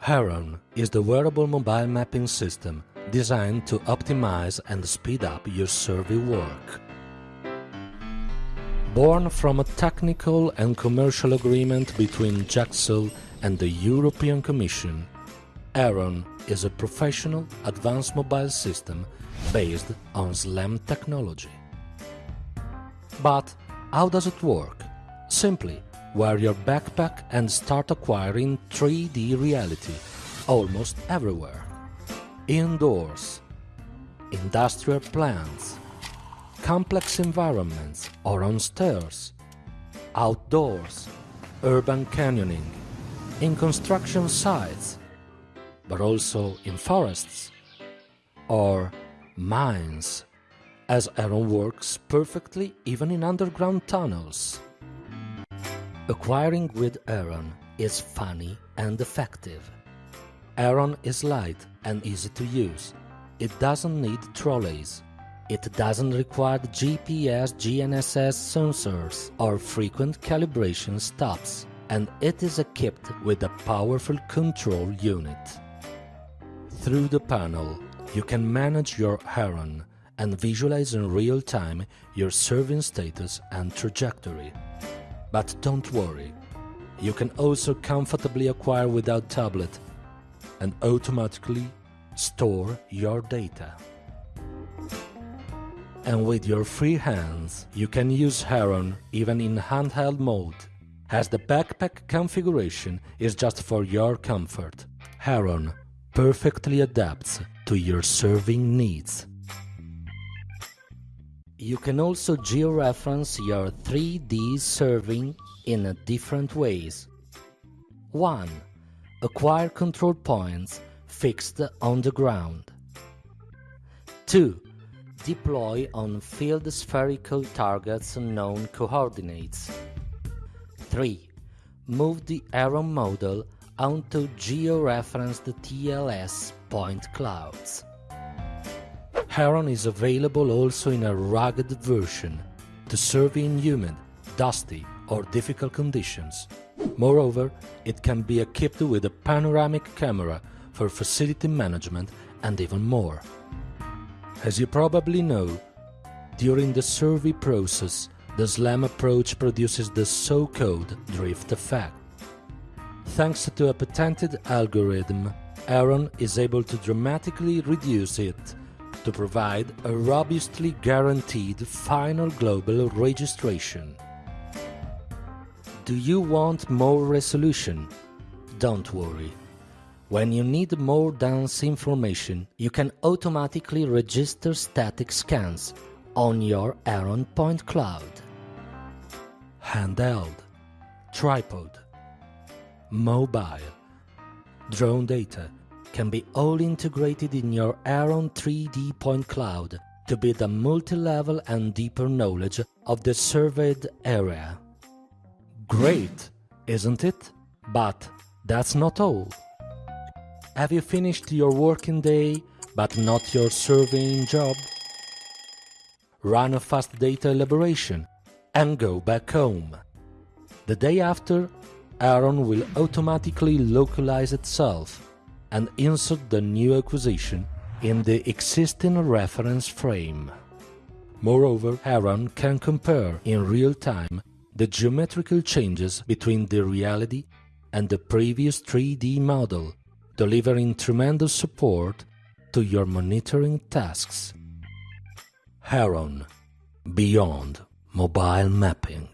Heron is the wearable mobile mapping system designed to optimize and speed up your survey work. Born from a technical and commercial agreement between Gexcel and the European Commission, Heron is a professional advanced mobile system based on SLAM technology. But how does it work? Simply, wear your backpack and start acquiring 3D reality almost everywhere. Indoors, industrial plants, complex environments or on stairs, outdoors, urban canyoning, in construction sites, but also in forests or mines, as Heron works perfectly even in underground tunnels. Acquiring with Heron is funny and effective. Heron is light and easy to use. It doesn't need trolleys. It doesn't require GPS GNSS sensors or frequent calibration stops, and it is equipped with a powerful control unit. Through the panel, you can manage your Heron and visualize in real time your serving status and trajectory. But don't worry, you can also comfortably acquire without tablet and automatically store your data. And with your free hands, you can use Heron even in handheld mode, as the backpack configuration is just for your comfort. Heron perfectly adapts to your serving needs. You can also georeference your 3D serving in different ways. 1. Acquire control points fixed on the ground. 2. Deploy on field spherical targets known coordinates. 3. Move the Heron model onto georeferenced TLS point clouds. Heron is available also in a rugged version to serve in humid, dusty or difficult conditions. Moreover, it can be equipped with a panoramic camera for facility management and even more. As you probably know, during the survey process, the SLAM approach produces the so-called drift effect. Thanks to a patented algorithm, Heron is able to dramatically reduce it to provide a robustly guaranteed final global registration. Do you want more resolution? Don't worry. When you need more dense information, you can automatically register static scans on your Heron Point Cloud. Handheld, tripod, mobile, drone data, can be all integrated in your Heron 3D point cloud to build a multi-level and deeper knowledge of the surveyed area. Great, isn't it? But that's not all. Have you finished your working day but not your surveying job? Run a fast data elaboration and go back home. The day after, Heron will automatically localize itself and insert the new acquisition in the existing reference frame. Moreover, Heron can compare in real time the geometrical changes between the reality and the previous 3D model, delivering tremendous support to your monitoring tasks. Heron Beyond Mobile Mapping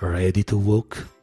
Ready to walk?